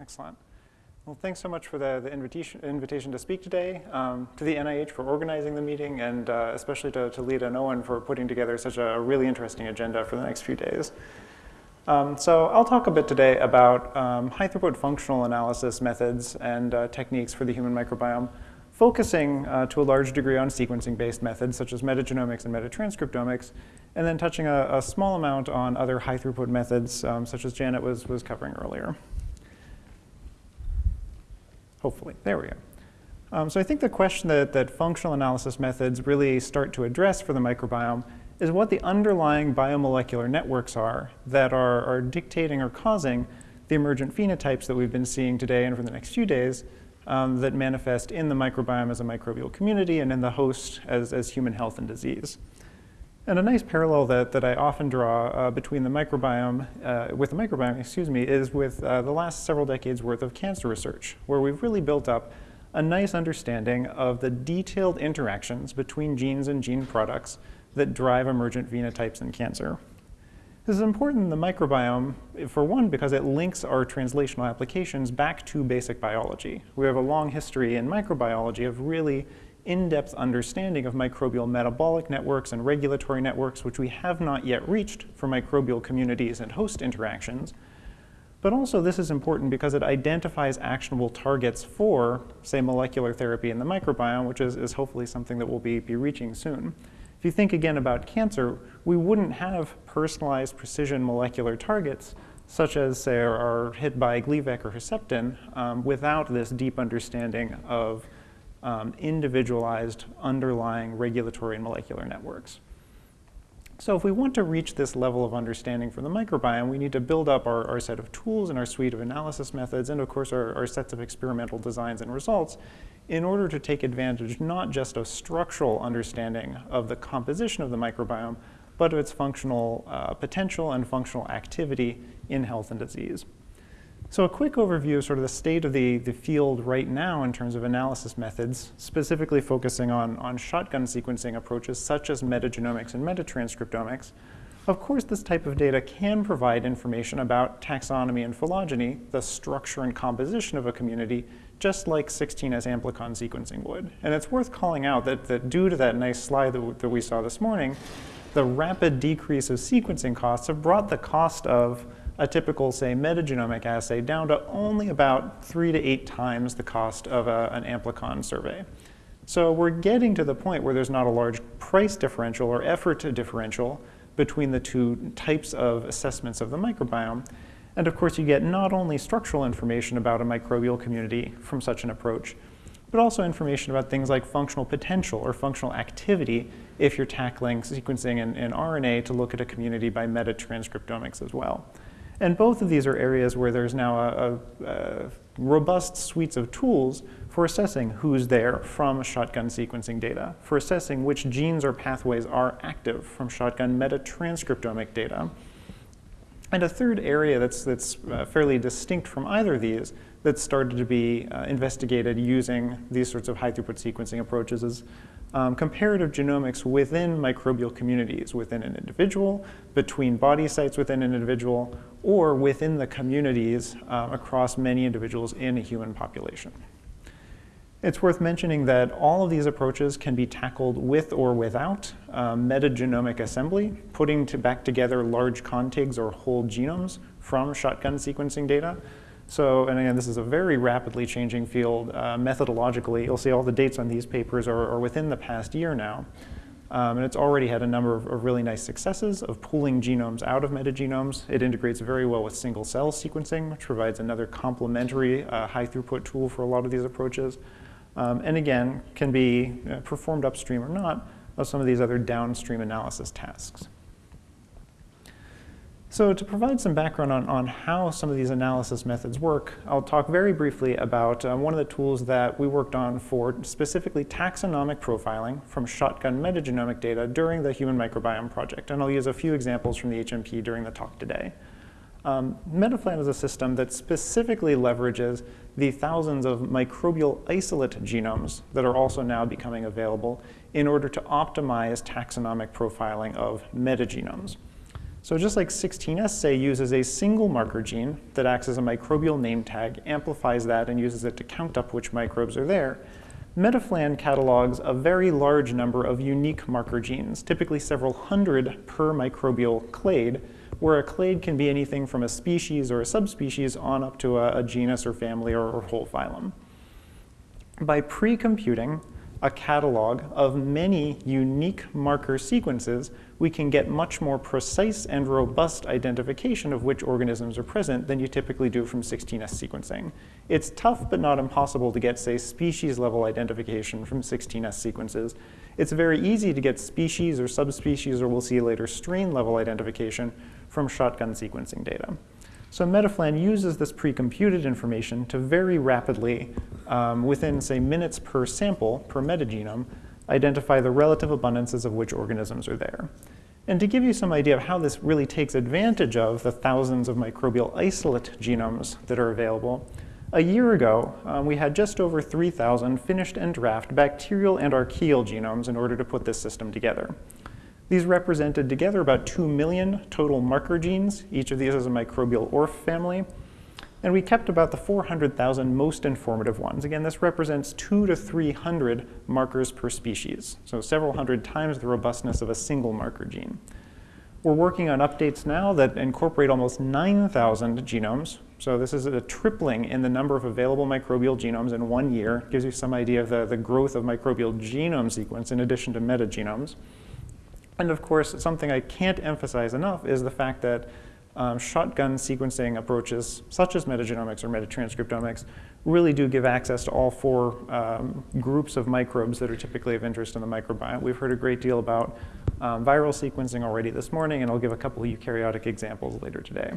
Excellent. Well, thanks so much for the, the invitation, invitation to speak today, um, to the NIH for organizing the meeting, and uh, especially to, to Lita and Owen for putting together such a really interesting agenda for the next few days. Um, so I'll talk a bit today about um, high throughput functional analysis methods and uh, techniques for the human microbiome, focusing uh, to a large degree on sequencing-based methods such as metagenomics and metatranscriptomics, and then touching a, a small amount on other high throughput methods um, such as Janet was, was covering earlier. Hopefully, there we go. Um, so I think the question that, that functional analysis methods really start to address for the microbiome is what the underlying biomolecular networks are that are, are dictating or causing the emergent phenotypes that we've been seeing today and for the next few days um, that manifest in the microbiome as a microbial community and in the host as, as human health and disease. And a nice parallel that, that I often draw uh, between the microbiome, uh, with the microbiome, excuse me, is with uh, the last several decades worth of cancer research, where we've really built up a nice understanding of the detailed interactions between genes and gene products that drive emergent phenotypes in cancer. This is important in the microbiome, for one, because it links our translational applications back to basic biology. We have a long history in microbiology of really in-depth understanding of microbial metabolic networks and regulatory networks, which we have not yet reached for microbial communities and host interactions. But also this is important because it identifies actionable targets for, say, molecular therapy in the microbiome, which is, is hopefully something that we'll be, be reaching soon. If you think again about cancer, we wouldn't have personalized precision molecular targets such as say are, hit by Gleevec or Herceptin um, without this deep understanding of um, individualized underlying regulatory and molecular networks. So if we want to reach this level of understanding for the microbiome, we need to build up our, our set of tools and our suite of analysis methods and of course our, our sets of experimental designs and results in order to take advantage not just of structural understanding of the composition of the microbiome, but of its functional uh, potential and functional activity in health and disease. So a quick overview of sort of the state of the, the field right now in terms of analysis methods, specifically focusing on, on shotgun sequencing approaches such as metagenomics and metatranscriptomics. Of course, this type of data can provide information about taxonomy and phylogeny, the structure and composition of a community, just like 16S amplicon sequencing would. And it's worth calling out that, that due to that nice slide that, that we saw this morning, the rapid decrease of sequencing costs have brought the cost of a typical, say, metagenomic assay down to only about three to eight times the cost of a, an amplicon survey. So we're getting to the point where there's not a large price differential or effort differential between the two types of assessments of the microbiome. And of course, you get not only structural information about a microbial community from such an approach, but also information about things like functional potential or functional activity if you're tackling sequencing in, in RNA to look at a community by metatranscriptomics as well. And both of these are areas where there's now a, a, a robust suites of tools for assessing who's there from shotgun sequencing data, for assessing which genes or pathways are active from shotgun metatranscriptomic data. And a third area that's, that's uh, fairly distinct from either of these that started to be uh, investigated using these sorts of high throughput sequencing approaches is um, comparative genomics within microbial communities, within an individual, between body sites within an individual, or within the communities uh, across many individuals in a human population. It's worth mentioning that all of these approaches can be tackled with or without um, metagenomic assembly, putting to back together large contigs or whole genomes from shotgun sequencing data. So, and again, this is a very rapidly changing field uh, methodologically. You'll see all the dates on these papers are, are within the past year now. Um, and it's already had a number of, of, really nice successes of pulling genomes out of metagenomes. It integrates very well with single cell sequencing, which provides another complementary uh, high throughput tool for a lot of these approaches. Um, and again, can be uh, performed upstream or not of some of these other downstream analysis tasks. So to provide some background on, on how some of these analysis methods work, I'll talk very briefly about uh, one of the tools that we worked on for specifically taxonomic profiling from shotgun metagenomic data during the Human Microbiome Project. And I'll use a few examples from the HMP during the talk today. Um, MetaPhlAn is a system that specifically leverages the thousands of microbial isolate genomes that are also now becoming available in order to optimize taxonomic profiling of metagenomes. So just like 16S, say, uses a single marker gene that acts as a microbial name tag, amplifies that, and uses it to count up which microbes are there, MetaPhlAn catalogs a very large number of unique marker genes, typically several hundred per microbial clade, where a clade can be anything from a species or a subspecies on up to a, a genus or family or, or whole phylum. By pre-computing a catalog of many unique marker sequences, we can get much more precise and robust identification of which organisms are present than you typically do from 16S sequencing. It's tough but not impossible to get, say, species level identification from 16S sequences. It's very easy to get species or subspecies, or we'll see later strain level identification from shotgun sequencing data. So MetaPhlAn uses this pre-computed information to very rapidly, um, within say minutes per sample, per metagenome, identify the relative abundances of which organisms are there. And to give you some idea of how this really takes advantage of the thousands of microbial isolate genomes that are available, a year ago, um, we had just over 3,000 finished and draft bacterial and archaeal genomes in order to put this system together. These represented together about 2 million total marker genes. Each of these is a microbial ORF family. And we kept about the 400,000 most informative ones. Again, this represents two to 300 markers per species, so several hundred times the robustness of a single marker gene. We're working on updates now that incorporate almost 9,000 genomes. So this is a tripling in the number of available microbial genomes in one year. Gives you some idea of the, the growth of microbial genome sequence in addition to metagenomes. And of course, something I can't emphasize enough is the fact that um, shotgun sequencing approaches, such as metagenomics or metatranscriptomics, really do give access to all four um, groups of microbes that are typically of interest in the microbiome. We've heard a great deal about um, viral sequencing already this morning, and I'll give a couple eukaryotic examples later today.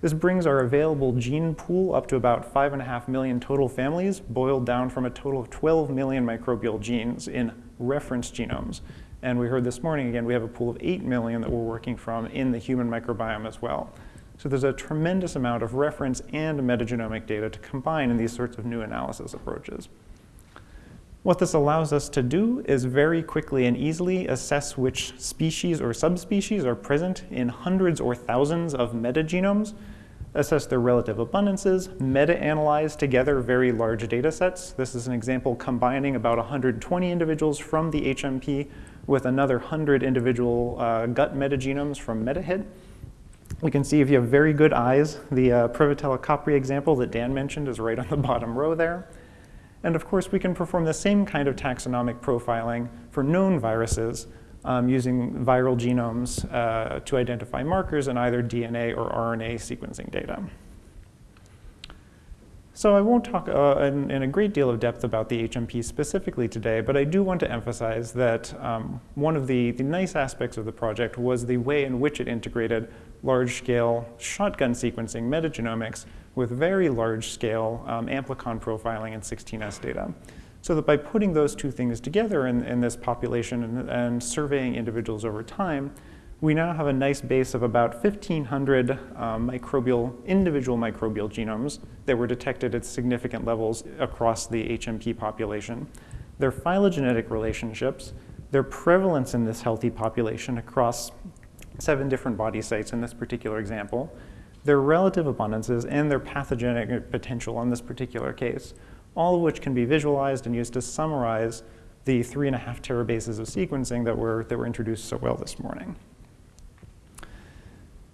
This brings our available gene pool up to about five and a half million total families, boiled down from a total of 12 million microbial genes in reference genomes. And we heard this morning, again, we have a pool of 8 million that we're working from in the human microbiome as well. So there's a tremendous amount of reference and metagenomic data to combine in these sorts of new analysis approaches. What this allows us to do is very quickly and easily assess which species or subspecies are present in hundreds or thousands of metagenomes, assess their relative abundances, meta-analyze together very large data sets. This is an example combining about 120 individuals from the HMP with another 100 individual uh, gut metagenomes from MetaHit. We can see if you have very good eyes, the uh, Prevotella copri example that Dan mentioned is right on the bottom row there. And of course, we can perform the same kind of taxonomic profiling for known viruses um, using viral genomes uh, to identify markers in either DNA or RNA sequencing data. So I won't talk uh, in, in, a great deal of depth about the HMP specifically today, but I do want to emphasize that um, one of the, the nice aspects of the project was the way in which it integrated large-scale shotgun sequencing metagenomics with very large-scale um, amplicon profiling and 16S data. So that by putting those two things together in, in this population and, and surveying individuals over time, we now have a nice base of about 1,500 um, microbial, individual microbial genomes that were detected at significant levels across the HMP population. Their phylogenetic relationships, their prevalence in this healthy population across seven different body sites in this particular example, their relative abundances, and their pathogenic potential in this particular case, all of which can be visualized and used to summarize the three and a half terabases of sequencing that were, that were introduced so well this morning.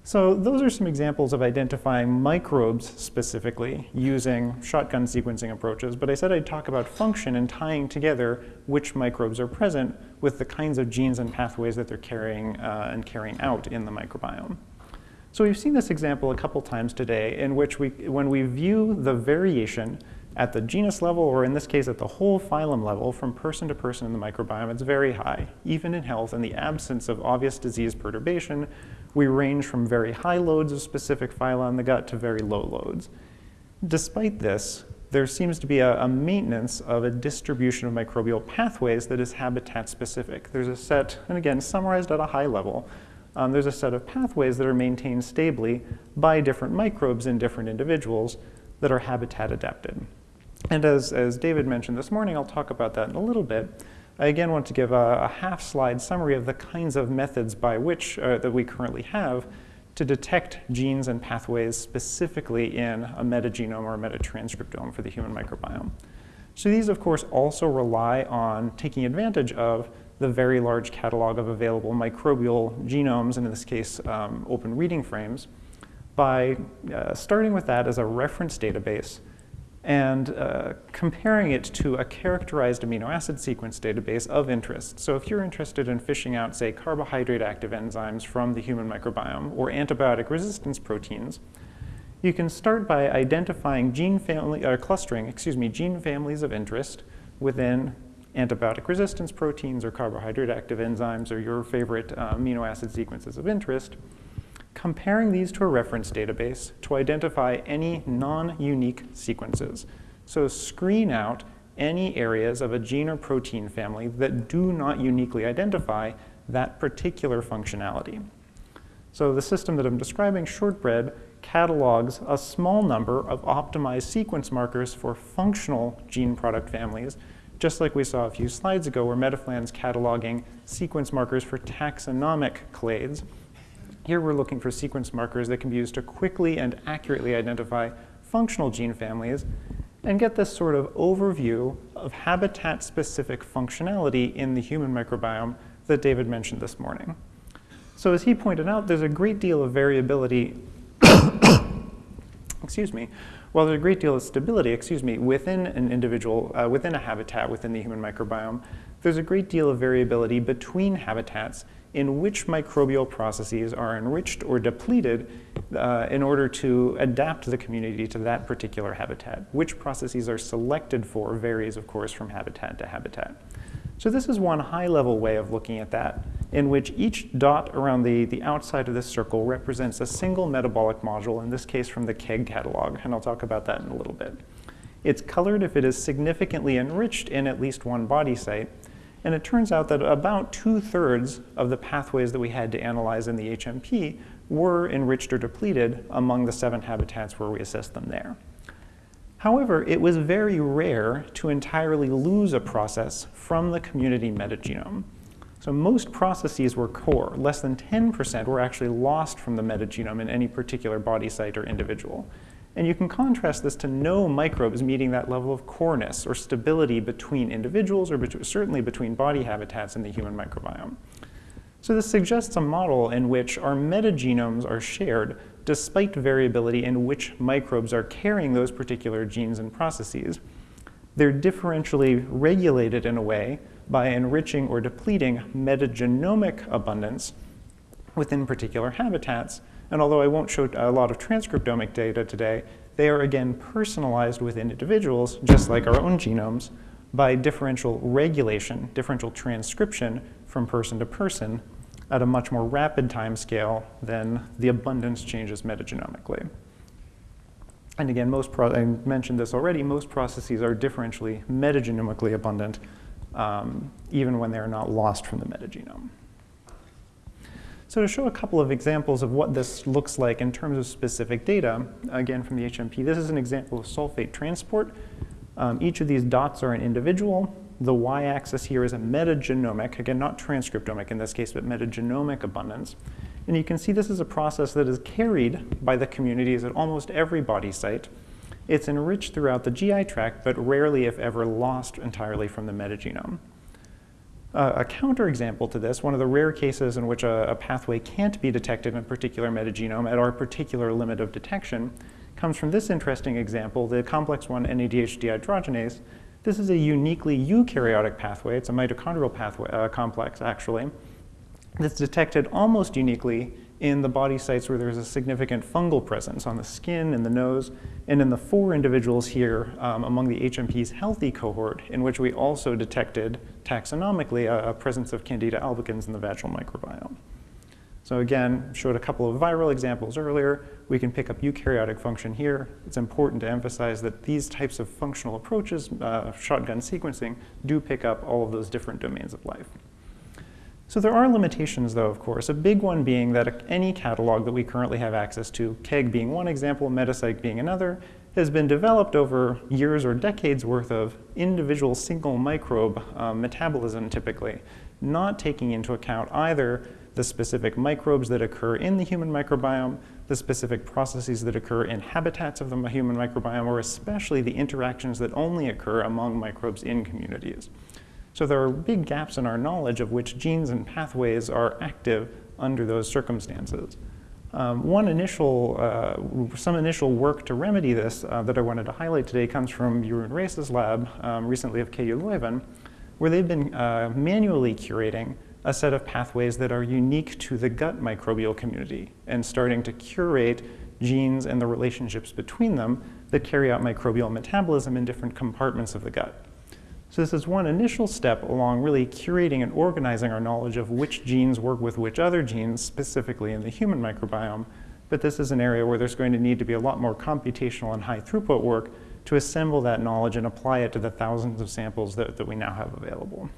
So those are some examples of identifying microbes specifically using shotgun sequencing approaches, but I said I'd talk about function and tying together which microbes are present with the kinds of genes and pathways that they're carrying uh, and carrying out in the microbiome. So we've seen this example a couple times today in which we, when we view the variation at the genus level, or in this case at the whole phylum level, from person to person in the microbiome, it's very high. Even in health, in the absence of obvious disease perturbation, we range from very high loads of specific phyla in the gut to very low loads. Despite this, there seems to be a, a, maintenance of a distribution of microbial pathways that is habitat specific. There's a set, and again, summarized at a high level, um, there's a set of pathways that are maintained stably by different microbes in different individuals that are habitat adapted. And as, as David mentioned this morning, I'll talk about that in a little bit, I again want to give a, a half slide summary of the kinds of methods by which uh, that we currently have to detect genes and pathways specifically in a metagenome or a metatranscriptome for the human microbiome. So these, of course, also rely on taking advantage of the very large catalog of available microbial genomes, and in this case, um, open reading frames, by uh, starting with that as a reference database and uh, comparing it to a characterized amino acid sequence database of interest. So if you're interested in fishing out, say, carbohydrate active enzymes from the human microbiome or antibiotic resistance proteins, you can start by identifying gene family, or uh, clustering, excuse me, gene families of interest within antibiotic resistance proteins or carbohydrate active enzymes or your favorite uh, amino acid sequences of interest, comparing these to a reference database to identify any non-unique sequences. So screen out any areas of a gene or protein family that do not uniquely identify that particular functionality. So the system that I'm describing, ShortBRED, catalogs a small number of optimized sequence markers for functional gene product families, just like we saw a few slides ago where MetaPhlAn's cataloging sequence markers for taxonomic clades. Here we're looking for sequence markers that can be used to quickly and accurately identify functional gene families and get this sort of overview of habitat-specific functionality in the human microbiome that David mentioned this morning. So as he pointed out, there's a great deal of variability, excuse me, while there's a great deal of stability, excuse me, within an individual, uh, within a habitat within the human microbiome, there's a great deal of variability between habitats in which microbial processes are enriched or depleted uh, in order to adapt the community to that particular habitat. Which processes are selected for varies, of course, from habitat to habitat. So this is one high-level way of looking at that, in which each dot around the, the outside of this circle represents a single metabolic module, in this case from the KEGG catalog, and I'll talk about that in a little bit. It's colored if it is significantly enriched in at least one body site, and it turns out that about two-thirds of the pathways that we had to analyze in the HMP were enriched or depleted among the seven habitats where we assessed them there. However, it was very rare to entirely lose a process from the community metagenome. So most processes were core. Less than 10% were actually lost from the metagenome in any particular body site or individual. And you can contrast this to no microbes meeting that level of coreness or stability between individuals or bet certainly between body habitats in the human microbiome. So this suggests a model in which our metagenomes are shared despite variability in which microbes are carrying those particular genes and processes. They're differentially regulated in a way by enriching or depleting metagenomic abundance within particular habitats and although I won't show a lot of transcriptomic data today, they are again personalized within individuals, just like our own genomes, by differential regulation, differential transcription from person to person at a much more rapid time scale than the abundance changes metagenomically. And again, most I mentioned this already, most processes are differentially metagenomically abundant um, even when they're not lost from the metagenome. So to show a couple of examples of what this looks like in terms of specific data, again from the HMP, this is an example of sulfate transport. Um, each of these dots are an individual. The y-axis here is a metagenomic, again not transcriptomic in this case, but metagenomic abundance. And you can see this is a process that is carried by the communities at almost every body site. It's enriched throughout the GI tract, but rarely, if ever, lost entirely from the metagenome. Uh, a counterexample to this, one of the rare cases in which a, a, pathway can't be detected in a particular metagenome at our particular limit of detection, comes from this interesting example, the complex 1 NADH dehydrogenase. This is a uniquely eukaryotic pathway. It's a mitochondrial pathway uh, complex, actually, that's detected almost uniquely in the body sites where there's a significant fungal presence on the skin and the nose, and in the four individuals here um, among the HMP's healthy cohort, in which we also detected taxonomically a, a, presence of Candida albicans in the vaginal microbiome. So again, showed a couple of viral examples earlier. We can pick up eukaryotic function here. It's important to emphasize that these types of functional approaches, uh, shotgun sequencing, do pick up all of those different domains of life. So there are limitations though, of course, a big one being that any catalog that we currently have access to, KEGG being one example, MetaCyc being another, has been developed over years or decades worth of individual single microbe um, metabolism typically, not taking into account either the specific microbes that occur in the human microbiome, the specific processes that occur in habitats of the human microbiome, or especially the interactions that only occur among microbes in communities. So there are big gaps in our knowledge of which genes and pathways are active under those circumstances. Um, one initial, uh, some initial work to remedy this uh, that I wanted to highlight today comes from Jeroen Raes's lab, um, recently of KU Leuven, where they've been uh, manually curating a set of pathways that are unique to the gut microbial community and starting to curate genes and the relationships between them that carry out microbial metabolism in different compartments of the gut. So this is one initial step along really curating and organizing our knowledge of which genes work with which other genes, specifically in the human microbiome. But this is an area where there's going to need to be a lot more computational and high throughput work to assemble that knowledge and apply it to the thousands of samples that, that we now have available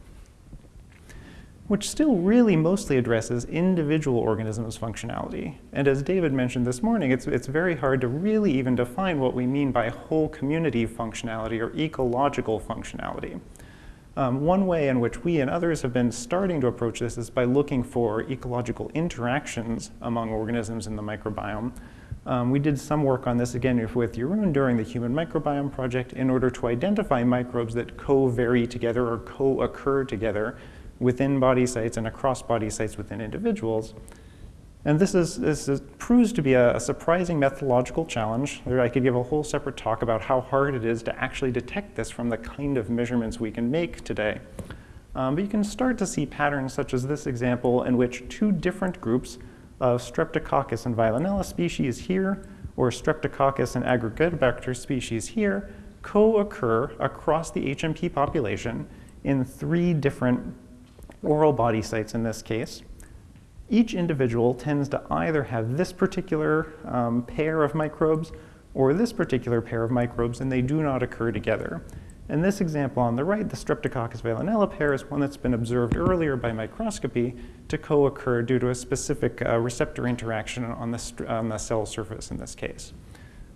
which still really mostly addresses individual organisms' functionality. And as David mentioned this morning, it's, it's very hard to really even define what we mean by whole community functionality or ecological functionality. Um, one way in which we and others have been starting to approach this is by looking for ecological interactions among organisms in the microbiome. Um, we did some work on this again with Jeroen during the Human Microbiome Project in order to identify microbes that co-vary together or co-occur together within body sites and across body sites within individuals. And this, is, this is, proves to be a, a, surprising methodological challenge. I could give a whole separate talk about how hard it is to actually detect this from the kind of measurements we can make today. Um, but you can start to see patterns such as this example in which two different groups of Streptococcus and Veillonella species here, or Streptococcus and Aggregatibacter species here, co-occur across the HMP population in three different oral body sites in this case, each individual tends to either have this particular um, pair of microbes or this particular pair of microbes, and they do not occur together. In this example on the right, the Streptococcus veillonella pair is one that's been observed earlier by microscopy to co-occur due to a specific uh, receptor interaction on the, on the cell surface in this case.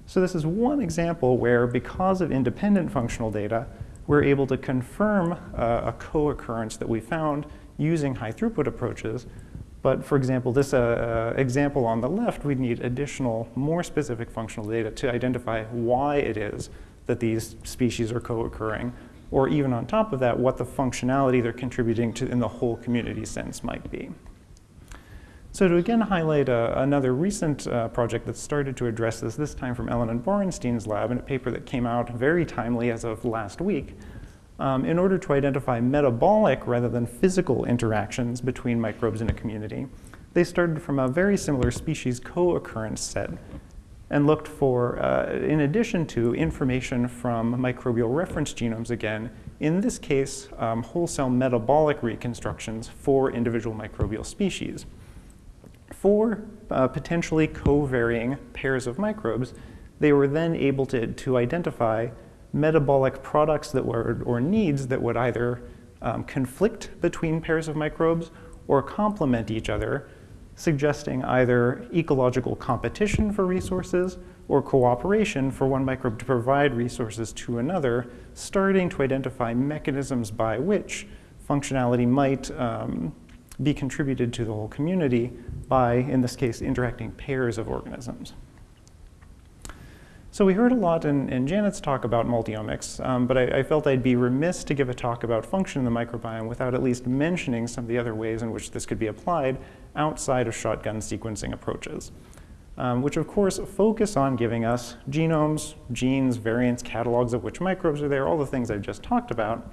So this is one example where, because of independent functional data, we're able to confirm uh, a co-occurrence that we found using high throughput approaches. But for example, this uh, uh, example on the left, we'd need additional, more specific functional data to identify why it is that these species are co-occurring, or even on top of that, what the functionality they're contributing to in the whole community sense might be. So to again highlight uh, another recent uh, project that started to address this, this time from Elhanan Borenstein's lab in a paper that came out very timely as of last week, um, in order to identify metabolic rather than physical interactions between microbes in a community, they started from a very similar species co-occurrence set and looked for, uh, in addition to information from microbial reference genomes again, in this case, um, whole cell metabolic reconstructions for individual microbial species four uh, potentially co-varying pairs of microbes, they were then able to, to identify metabolic products that were, or needs that would either um, conflict between pairs of microbes or complement each other, suggesting either ecological competition for resources or cooperation for one microbe to provide resources to another, starting to identify mechanisms by which functionality might um, be contributed to the whole community by, in this case, interacting pairs of organisms. So we heard a lot in, in Janet's talk about multiomics, um, but I, I, felt I'd be remiss to give a talk about function in the microbiome without at least mentioning some of the other ways in which this could be applied outside of shotgun sequencing approaches, um, which of course focus on giving us genomes, genes, variants, catalogs of which microbes are there, all the things I've just talked about,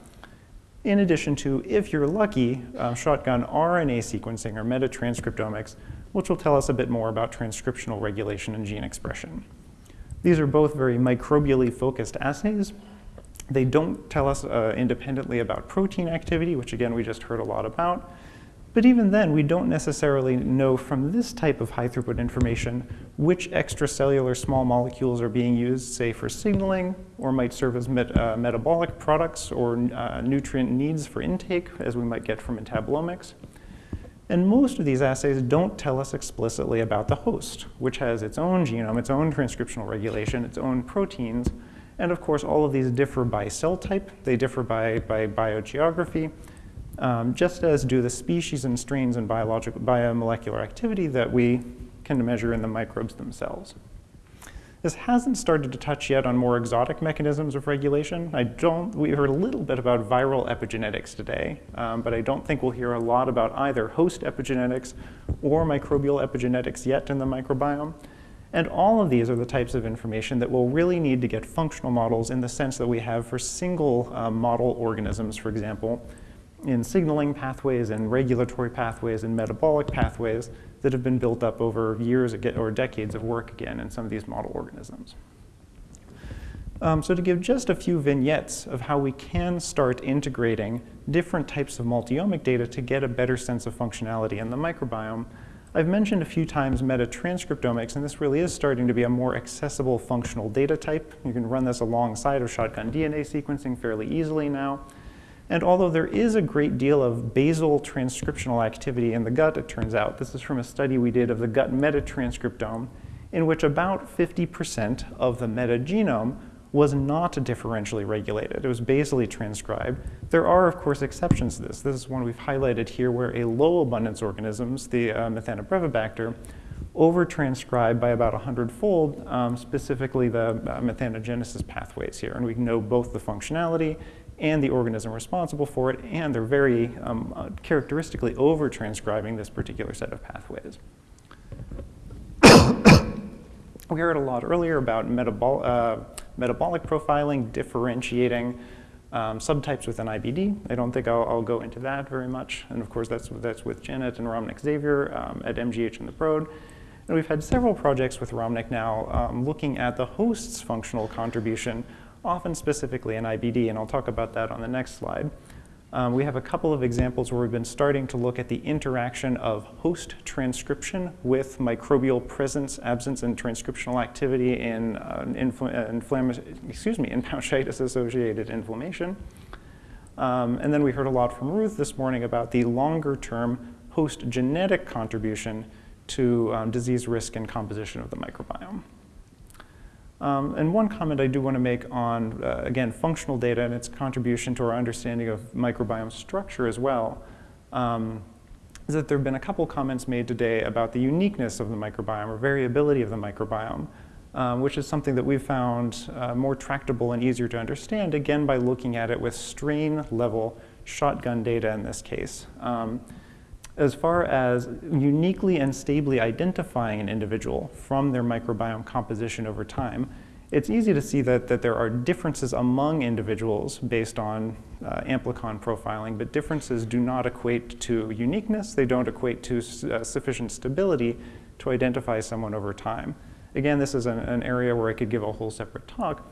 in addition to, if you're lucky, uh, shotgun RNA sequencing or metatranscriptomics, which will tell us a bit more about transcriptional regulation and gene expression. These are both very microbially focused assays. They don't tell us uh, independently about protein activity, which again we just heard a lot about, but even then, we don't necessarily know from this type of high throughput information which extracellular small molecules are being used, say for signaling, or might serve as met, uh, metabolic products or uh, nutrient needs for intake, as we might get from metabolomics. And most of these assays don't tell us explicitly about the host, which has its own genome, its own transcriptional regulation, its own proteins. And of course, all of these differ by cell type. They differ by, by biogeography, um, just as do the species and strains and biological, biomolecular activity that we can measure in the microbes themselves. This hasn't started to touch yet on more exotic mechanisms of regulation. I don't, we heard a little bit about viral epigenetics today, um, but I don't think we'll hear a lot about either host epigenetics or microbial epigenetics yet in the microbiome. And all of these are the types of information that we'll really need to get functional models in the sense that we have for single um, model organisms, for example, in signaling pathways and regulatory pathways and metabolic pathways that have been built up over years or decades of work again in some of these model organisms. Um, so to give just a few vignettes of how we can start integrating different types of multiomic data to get a better sense of functionality in the microbiome, I've mentioned a few times metatranscriptomics, and this really is starting to be a more accessible functional data type. You can run this alongside of shotgun DNA sequencing fairly easily now. And although there is a great deal of basal transcriptional activity in the gut, it turns out, this is from a study we did of the gut metatranscriptome, in which about 50% of the metagenome was not differentially regulated. It was basally transcribed. There are, of course, exceptions to this. This is one we've highlighted here where a low abundance organisms, the uh, Methanobrevibacter, over-transcribe by about 100-fold, um, specifically the uh, methanogenesis pathways here. And we know both the functionality and the organism responsible for it, and they're very um, uh, characteristically over-transcribing this particular set of pathways. we heard a lot earlier about metabol uh, metabolic profiling, differentiating um, subtypes within IBD. I don't think I'll, I'll, go into that very much. And of course, that's, that's with Janet and Ramnik Xavier um, at MGH and the Broad. And we've had several projects with Ramnik now um, looking at the host's functional contribution often specifically in IBD, and I'll talk about that on the next slide. Um, we have a couple of examples where we've been starting to look at the interaction of host transcription with microbial presence, absence, and transcriptional activity in uh, infl uh, excuse me, in pouchitis-associated inflammation. Um, and then we heard a lot from Ruth this morning about the longer-term host genetic contribution to um, disease risk and composition of the microbiome. Um, and one comment I do want to make on, uh, again, functional data and its contribution to our understanding of microbiome structure as well, um, is that there have been a couple comments made today about the uniqueness of the microbiome or variability of the microbiome, um, which is something that we've found uh, more tractable and easier to understand, again, by looking at it with strain level shotgun data in this case. As far as uniquely and stably identifying an individual from their microbiome composition over time, it's easy to see that, that there are differences among individuals based on uh, amplicon profiling, but differences do not equate to uniqueness. They don't equate to uh, sufficient stability to identify someone over time. Again, this is an, an area where I could give a whole separate talk,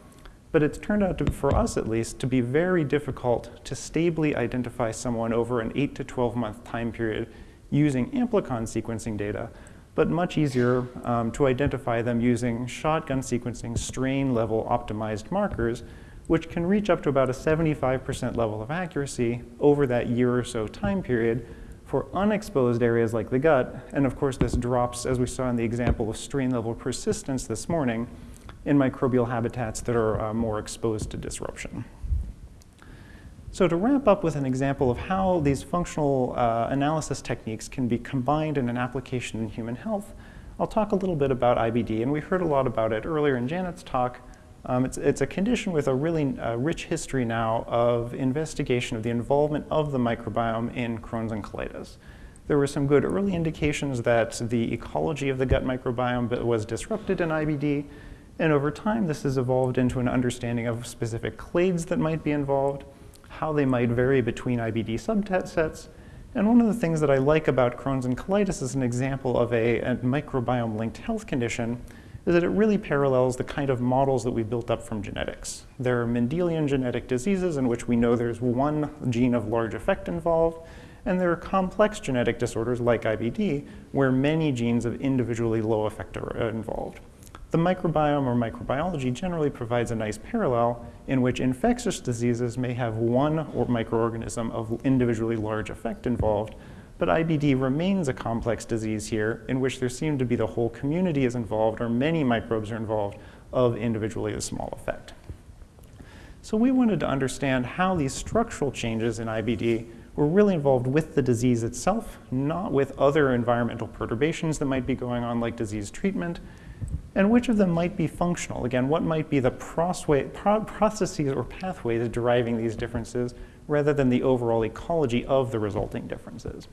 but it's turned out, to, for us at least, to be very difficult to stably identify someone over an 8 to 12 month time period using amplicon sequencing data, but much easier um, to identify them using shotgun sequencing strain level optimized markers, which can reach up to about a 75% level of accuracy over that year or so time period for unexposed areas like the gut. And of course, this drops, as we saw in the example of strain level persistence this morning, in microbial habitats that are uh, more exposed to disruption. So to wrap up with an example of how these functional uh, analysis techniques can be combined in an application in human health, I'll talk a little bit about IBD, and we heard a lot about it earlier in Janet's talk. Um, it's, it's, a condition with a really uh, rich history now of investigation of the involvement of the microbiome in Crohn's and colitis. There were some good early indications that the ecology of the gut microbiome was disrupted in IBD, and over time, this has evolved into an understanding of specific clades that might be involved, how they might vary between IBD subsets. And one of the things that I like about Crohn's and colitis as an example of a, a microbiome-linked health condition is that it really parallels the kind of models that we built up from genetics. There are Mendelian genetic diseases in which we know there's one gene of large effect involved, and there are complex genetic disorders like IBD where many genes of individually low effect are involved. The microbiome or microbiology generally provides a nice parallel in which infectious diseases may have one or microorganism of individually large effect involved, but IBD remains a complex disease here in which there seem to be the whole community is involved or many microbes are involved of individually a small effect. So we wanted to understand how these structural changes in IBD were really involved with the disease itself, not with other environmental perturbations that might be going on like disease treatment, and which of them might be functional. Again, what might be the processes or pathways deriving these differences rather than the overall ecology of the resulting differences.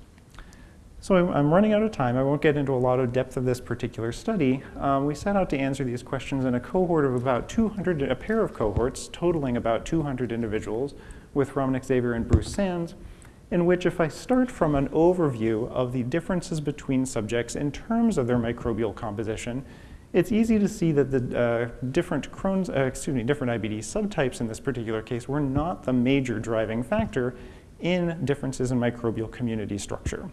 So I'm running out of time. I won't get into a lot of depth of this particular study. Um, we set out to answer these questions in a cohort of about 200, a pair of cohorts totaling about 200 individuals with Ramnik Xavier and Bruce Sands, in which if I start from an overview of the differences between subjects in terms of their microbial composition, it's easy to see that the uh, different Crohn's, uh, excuse me, different IBD subtypes in this particular case were not the major driving factor in differences in microbial community structure.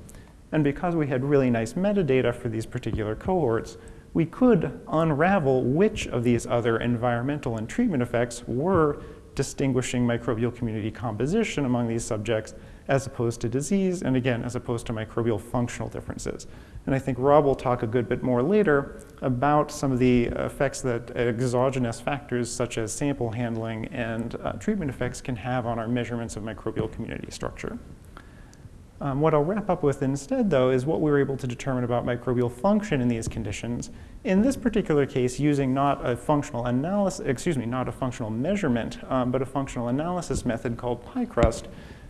And because we had really nice metadata for these particular cohorts, we could unravel which of these other environmental and treatment effects were distinguishing microbial community composition among these subjects as opposed to disease, and again, as opposed to microbial functional differences. And I think Rob will talk a good bit more later about some of the effects that exogenous factors such as sample handling and uh, treatment effects can have on our measurements of microbial community structure. Um, what I'll wrap up with instead, though, is what we were able to determine about microbial function in these conditions. In this particular case, using not a functional analysis, excuse me, not a functional measurement, um, but a functional analysis method called PICRUSt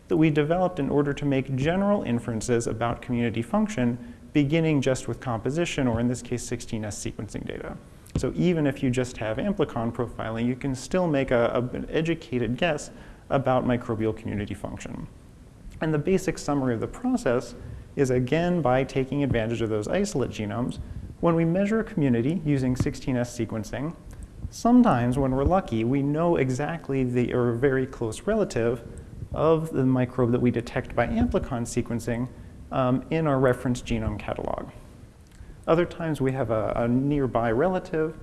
that we developed in order to make general inferences about community function beginning just with composition, or in this case, 16S sequencing data. So even if you just have amplicon profiling, you can still make a, a, an educated guess about microbial community function. And the basic summary of the process is again by taking advantage of those isolate genomes, when we measure a community using 16S sequencing, sometimes when we're lucky, we know exactly the or very close relative of the microbe that we detect by amplicon sequencing um, in our reference genome catalog. Other times we have a, a nearby relative,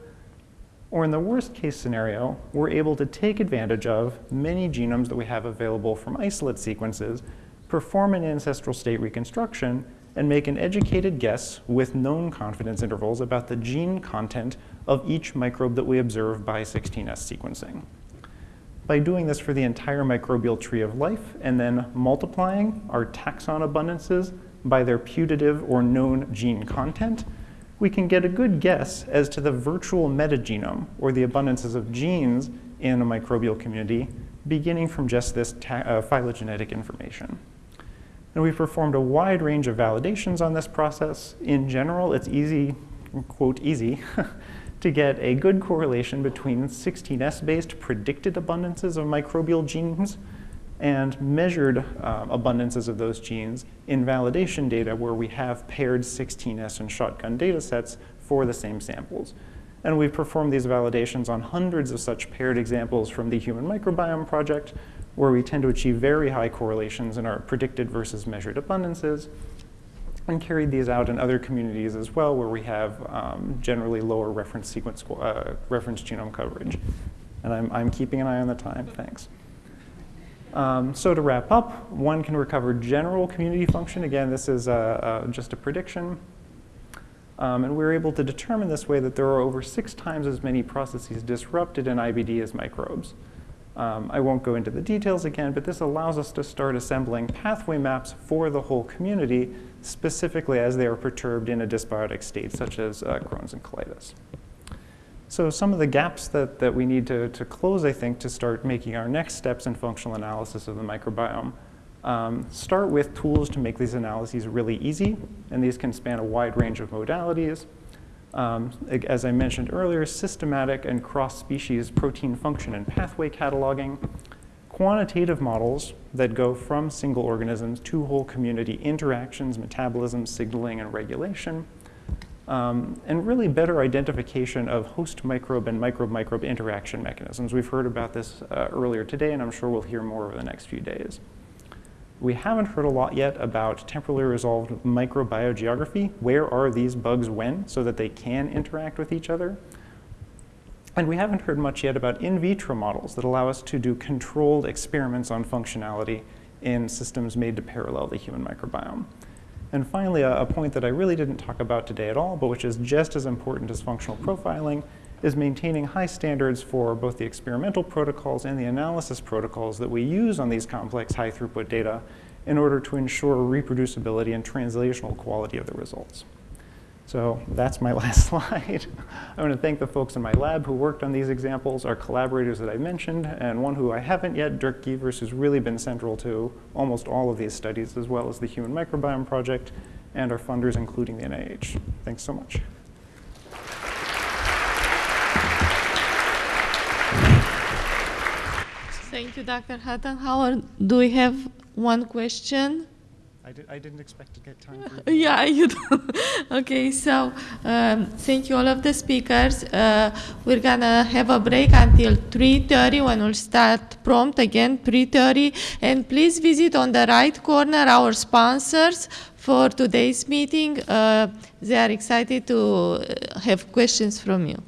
or in the worst case scenario, we're able to take advantage of many genomes that we have available from isolate sequences, perform an ancestral state reconstruction, and make an educated guess with known confidence intervals about the gene content of each microbe that we observe by 16S sequencing by doing this for the entire microbial tree of life and then multiplying our taxon abundances by their putative or known gene content, we can get a good guess as to the virtual metagenome or the abundances of genes in a microbial community beginning from just this uh, phylogenetic information. And we've performed a wide range of validations on this process. In general, it's easy, quote, easy, to get a good correlation between 16S-based predicted abundances of microbial genes and measured uh, abundances of those genes in validation data where we have paired 16S and shotgun data sets for the same samples. And we've performed these validations on hundreds of such paired examples from the Human Microbiome Project, where we tend to achieve very high correlations in our predicted versus measured abundances and carried these out in other communities as well where we have um, generally lower reference sequence, uh, reference genome coverage. And I'm, I'm keeping an eye on the time, thanks. Um, so to wrap up, one can recover general community function. Again, this is uh, uh, just a prediction. Um, and we are able to determine this way that there are over six times as many processes disrupted in IBD as microbes. Um, I won't go into the details again, but this allows us to start assembling pathway maps for the whole community, specifically as they are perturbed in a dysbiotic state, such as uh, Crohn's and colitis. So some of the gaps that, that we need to, to close, I think, to start making our next steps in functional analysis of the microbiome um, start with tools to make these analyses really easy, and these can span a wide range of modalities. Um, as I mentioned earlier, systematic and cross-species protein function and pathway cataloging, quantitative models that go from single organisms to whole community interactions, metabolism, signaling, and regulation, um, and really better identification of host microbe and microbe-microbe interaction mechanisms. We've heard about this uh, earlier today, and I'm sure we'll hear more over the next few days. We haven't heard a lot yet about temporally resolved microbiogeography. Where are these bugs when so that they can interact with each other? And we haven't heard much yet about in vitro models that allow us to do controlled experiments on functionality in systems made to parallel the human microbiome. And finally, a, a point that I really didn't talk about today at all, but which is just as important as functional profiling, is maintaining high standards for both the experimental protocols and the analysis protocols that we use on these complex high throughput data in order to ensure reproducibility and translational quality of the results. So that's my last slide. I want to thank the folks in my lab who worked on these examples, our collaborators that I mentioned, and one who I haven't yet, Dirk Gevers, who's really been central to almost all of these studies, as well as the Human Microbiome Project and our funders, including the NIH. Thanks so much. Thank you, Dr. Huttenhower. Do we have one question? I, did, I didn't expect to get time for Yeah, you do. okay, so um, thank you all of the speakers. Uh, we're gonna have a break until 3.30 when we'll start prompt again, 3.30. And please visit on the right corner our sponsors for today's meeting. Uh, they are excited to uh, have questions from you.